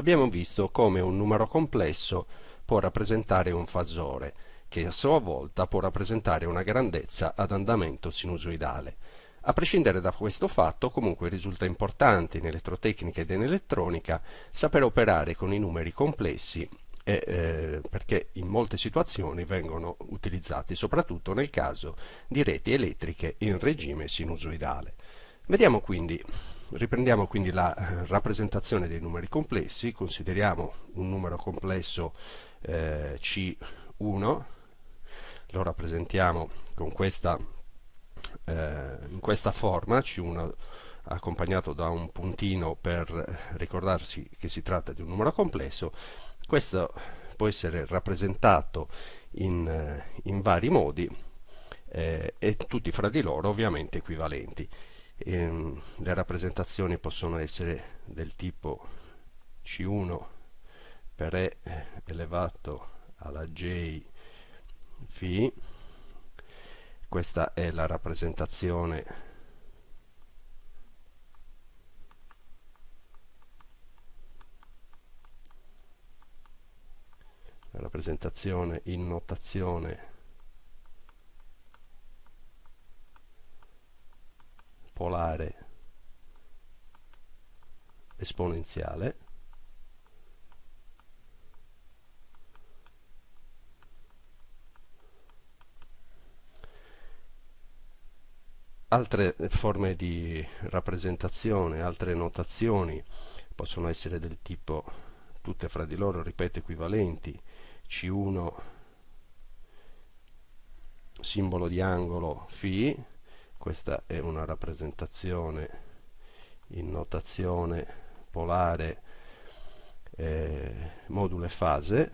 abbiamo visto come un numero complesso può rappresentare un fasore, che a sua volta può rappresentare una grandezza ad andamento sinusoidale. A prescindere da questo fatto, comunque risulta importante in elettrotecnica ed in elettronica sapere operare con i numeri complessi e, eh, perché in molte situazioni vengono utilizzati, soprattutto nel caso di reti elettriche in regime sinusoidale. Vediamo quindi Riprendiamo quindi la eh, rappresentazione dei numeri complessi, consideriamo un numero complesso eh, C1, lo rappresentiamo con questa, eh, in questa forma, C1 accompagnato da un puntino per ricordarsi che si tratta di un numero complesso, questo può essere rappresentato in, eh, in vari modi eh, e tutti fra di loro ovviamente equivalenti ehm, le rappresentazioni possono essere del tipo C1 per E elevato alla J φ questa è la rappresentazione rappresentazione in notazione polare esponenziale altre forme di rappresentazione, altre notazioni possono essere del tipo tutte fra di loro, ripeto, equivalenti C1 simbolo di angolo φ questa è una rappresentazione in notazione polare eh, modulo e fase.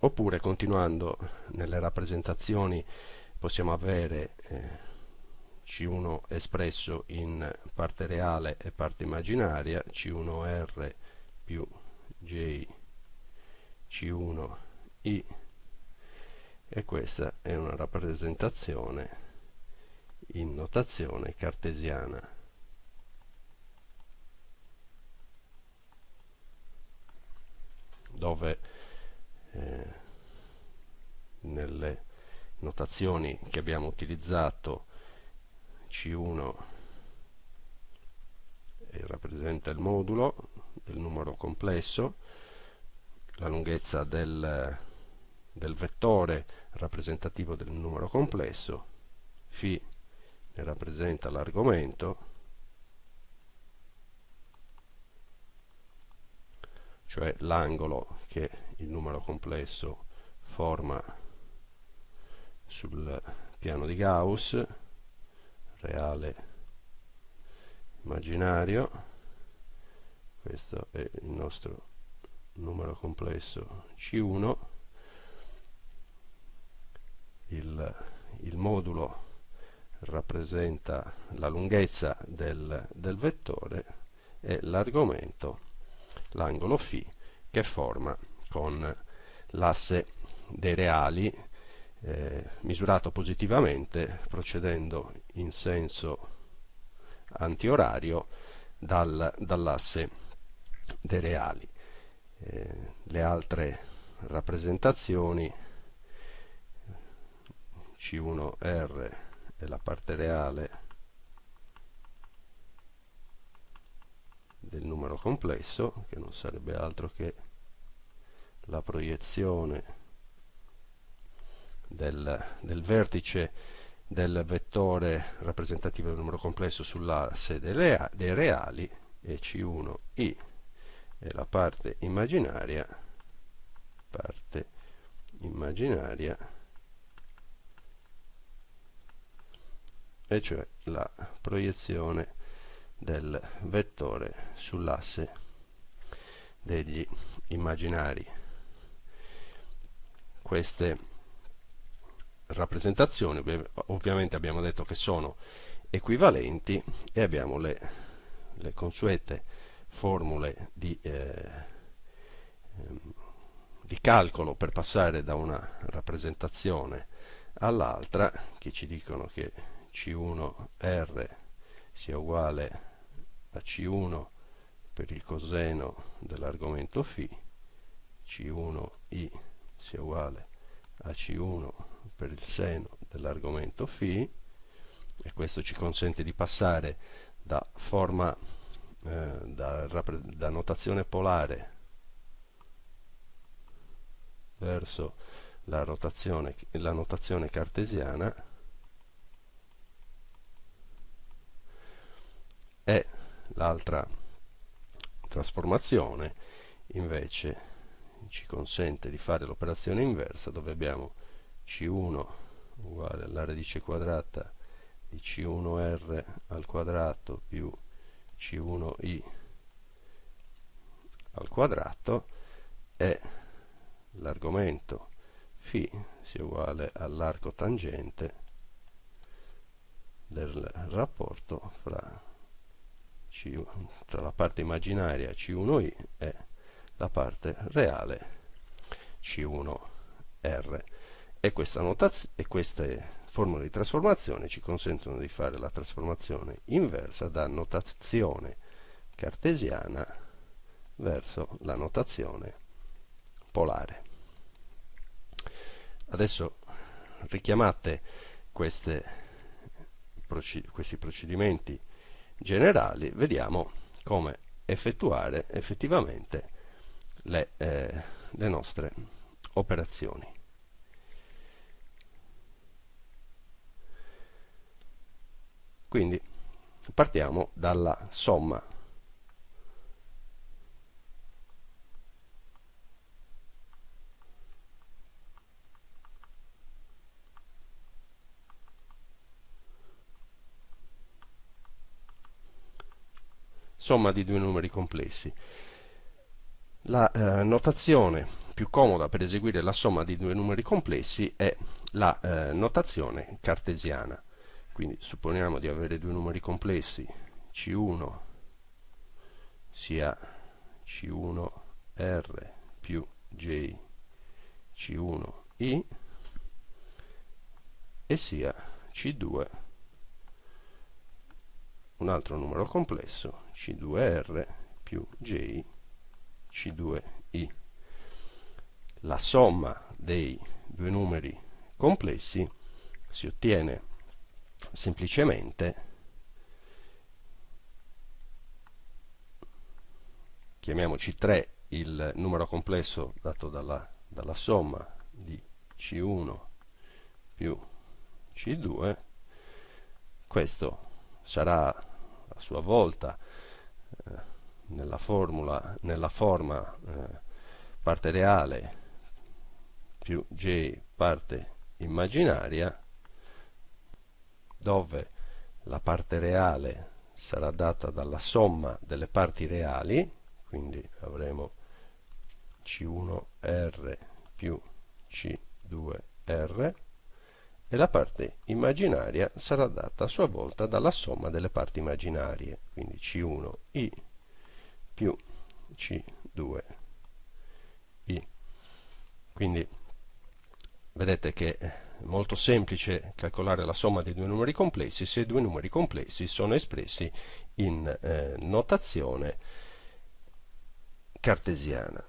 Oppure continuando nelle rappresentazioni possiamo avere eh, C1 espresso in parte reale e parte immaginaria C1R più J C1 I. E questa è una rappresentazione in notazione cartesiana. Dove eh, nelle notazioni che abbiamo utilizzato C1 rappresenta il modulo del numero complesso, la lunghezza del, del vettore rappresentativo del numero complesso, φ ne rappresenta l'argomento, cioè l'angolo che il numero complesso forma sul piano di Gauss, reale immaginario, questo è il nostro numero complesso C1 il, il modulo rappresenta la lunghezza del, del vettore e l'argomento l'angolo φ che forma con l'asse dei reali eh, misurato positivamente procedendo in senso antiorario dal, dall'asse dei reali. Eh, le altre rappresentazioni C1R è la parte reale del numero complesso che non sarebbe altro che la proiezione del, del vertice del vettore rappresentativo del numero complesso sull'asse dei reali e C1i e la parte immaginaria parte immaginaria e cioè la proiezione del vettore sull'asse degli immaginari. Queste rappresentazioni ovviamente abbiamo detto che sono equivalenti e abbiamo le, le consuete formule di, eh, ehm, di calcolo per passare da una rappresentazione all'altra che ci dicono che C1R sia uguale a C1 per il coseno dell'argomento φ, C1I sia uguale a C1 per il seno dell'argomento φ e questo ci consente di passare da forma eh, da, da notazione polare verso la, rotazione, la notazione cartesiana e l'altra trasformazione invece ci consente di fare l'operazione inversa dove abbiamo C1 uguale alla radice quadrata di C1R al quadrato più C1I al quadrato e l'argomento φ sia uguale all'arco tangente del rapporto fra, C, tra la parte immaginaria C1i e la parte reale C1R e, questa e queste formule di trasformazione ci consentono di fare la trasformazione inversa da notazione cartesiana verso la notazione polare. Adesso richiamate queste, questi procedimenti generali, vediamo come effettuare effettivamente le, eh, le nostre operazioni. Quindi partiamo dalla somma somma di due numeri complessi. La eh, notazione più comoda per eseguire la somma di due numeri complessi è la eh, notazione cartesiana. Quindi supponiamo di avere due numeri complessi, C1 sia C1R più J C1I e sia C2 un altro numero complesso C2R più J C2I. La somma dei due numeri complessi si ottiene semplicemente chiamiamoci 3 il numero complesso dato dalla, dalla somma di C1 più C2 questo sarà a sua volta eh, nella formula nella forma eh, parte reale più j parte immaginaria dove la parte reale sarà data dalla somma delle parti reali quindi avremo C1R più C2R e la parte immaginaria sarà data a sua volta dalla somma delle parti immaginarie quindi C1I più C2I quindi vedete che molto semplice calcolare la somma dei due numeri complessi. Se i due numeri complessi sono espressi in eh, notazione cartesiana.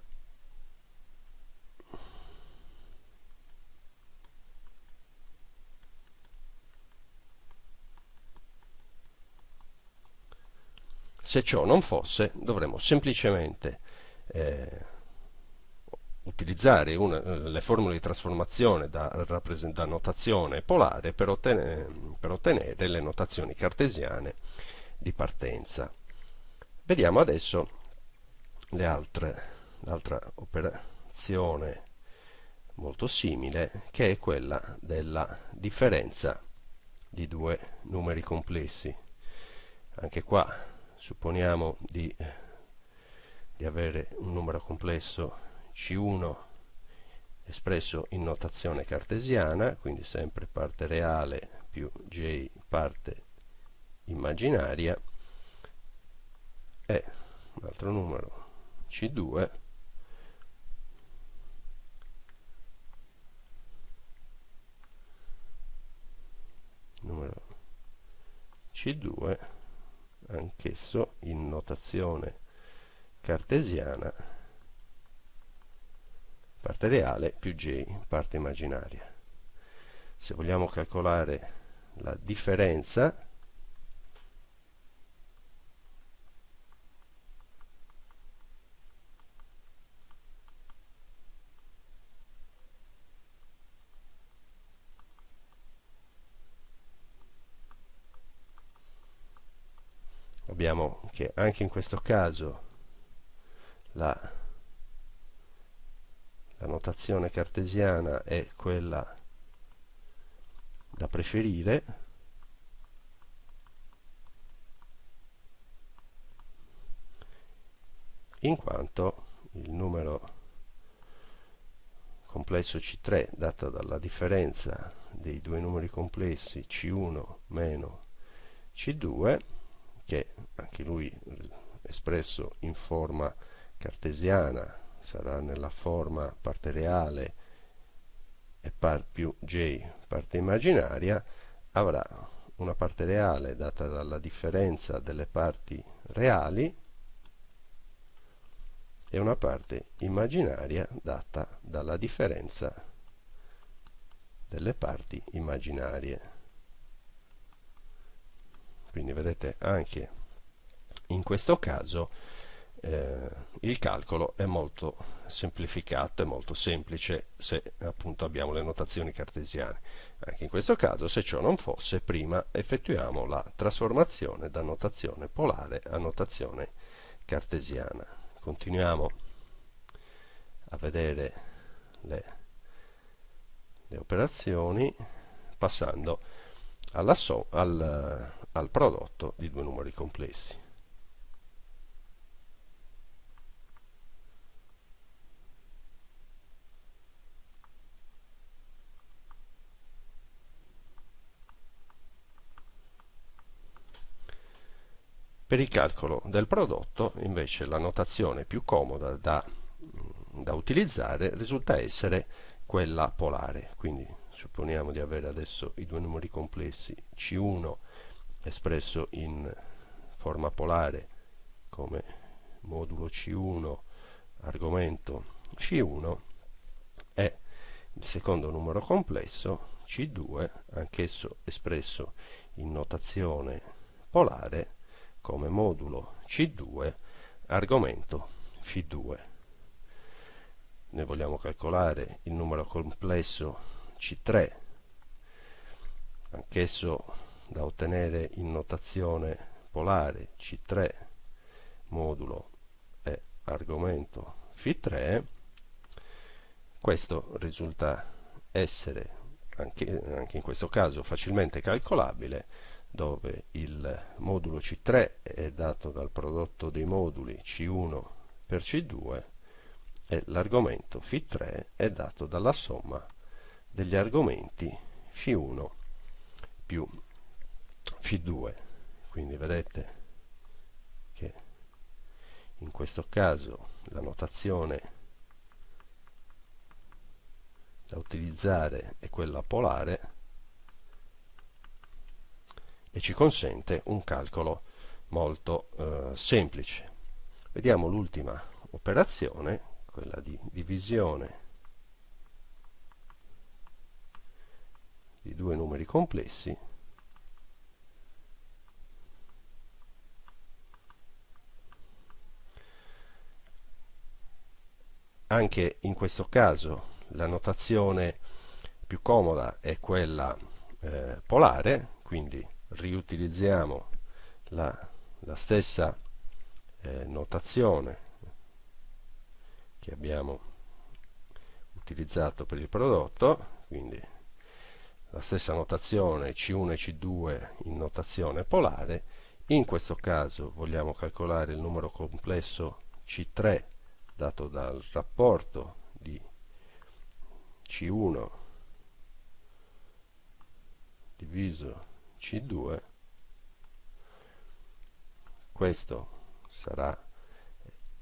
Se ciò non fosse, dovremmo semplicemente eh, utilizzare una, le formule di trasformazione da, da notazione polare per ottenere, per ottenere le notazioni cartesiane di partenza. Vediamo adesso l'altra operazione molto simile che è quella della differenza di due numeri complessi. Anche qua supponiamo di, di avere un numero complesso c1 espresso in notazione cartesiana, quindi sempre parte reale più J parte immaginaria, e un altro numero C2 numero C2 anch'esso in notazione cartesiana parte reale più j parte immaginaria. Se vogliamo calcolare la differenza abbiamo che anche in questo caso la, la notazione cartesiana è quella da preferire. In quanto il numero complesso C3 dato dalla differenza dei due numeri complessi C1 meno C2 che anche lui espresso in forma cartesiana sarà nella forma parte reale e par più j parte immaginaria avrà una parte reale data dalla differenza delle parti reali e una parte immaginaria data dalla differenza delle parti immaginarie. Quindi vedete anche in questo caso eh, il calcolo è molto semplificato, è molto semplice se appunto abbiamo le notazioni cartesiane. Anche in questo caso, se ciò non fosse, prima effettuiamo la trasformazione da notazione polare a notazione cartesiana. Continuiamo a vedere le, le operazioni passando so, al, al prodotto di due numeri complessi. Per il calcolo del prodotto, invece, la notazione più comoda da, da utilizzare risulta essere quella polare. Quindi supponiamo di avere adesso i due numeri complessi C1 espresso in forma polare come modulo C1 argomento C1 e il secondo numero complesso C2 anch'esso espresso in notazione polare come modulo C2 argomento Φ2 noi vogliamo calcolare il numero complesso C3 anch'esso da ottenere in notazione polare C3 modulo e argomento Φ3 questo risulta essere anche, anche in questo caso facilmente calcolabile dove il modulo C3 è dato dal prodotto dei moduli C1 per C2 e l'argomento Φ3 è dato dalla somma degli argomenti Φ1 più Φ2 quindi vedete che in questo caso la notazione da utilizzare è quella polare e ci consente un calcolo molto eh, semplice. Vediamo l'ultima operazione quella di divisione di due numeri complessi. Anche in questo caso la notazione più comoda è quella eh, polare quindi riutilizziamo la, la stessa eh, notazione che abbiamo utilizzato per il prodotto quindi la stessa notazione C1 e C2 in notazione polare. In questo caso vogliamo calcolare il numero complesso C3 dato dal rapporto di C1 diviso C2 questo sarà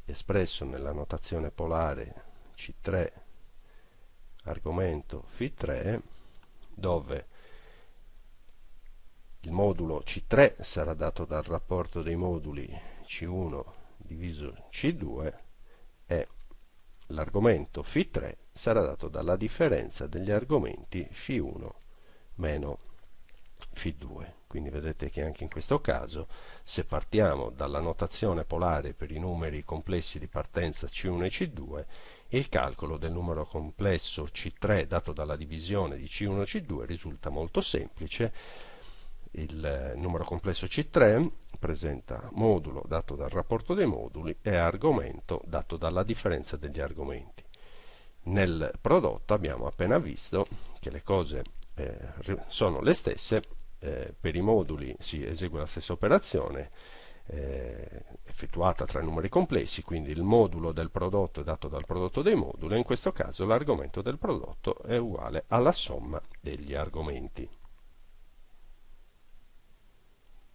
espresso nella notazione polare C3 argomento Φ3 dove il modulo C3 sarà dato dal rapporto dei moduli C1 diviso C2 e l'argomento Φ3 sarà dato dalla differenza degli argomenti Φ1 meno Φ2. Quindi vedete che anche in questo caso, se partiamo dalla notazione polare per i numeri complessi di partenza C1 e C2, il calcolo del numero complesso C3 dato dalla divisione di C1 e C2 risulta molto semplice. Il numero complesso C3 presenta modulo dato dal rapporto dei moduli e argomento dato dalla differenza degli argomenti. Nel prodotto abbiamo appena visto che le cose eh, sono le stesse, eh, per i moduli si esegue la stessa operazione eh, effettuata tra numeri complessi, quindi il modulo del prodotto è dato dal prodotto dei moduli, in questo caso l'argomento del prodotto è uguale alla somma degli argomenti.